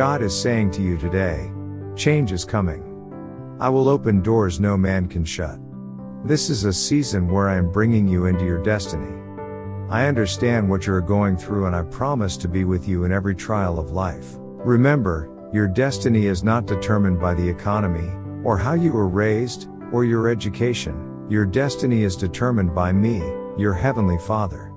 God is saying to you today, change is coming. I will open doors no man can shut. This is a season where I am bringing you into your destiny. I understand what you're going through and I promise to be with you in every trial of life. Remember, your destiny is not determined by the economy, or how you were raised, or your education. Your destiny is determined by me, your heavenly Father.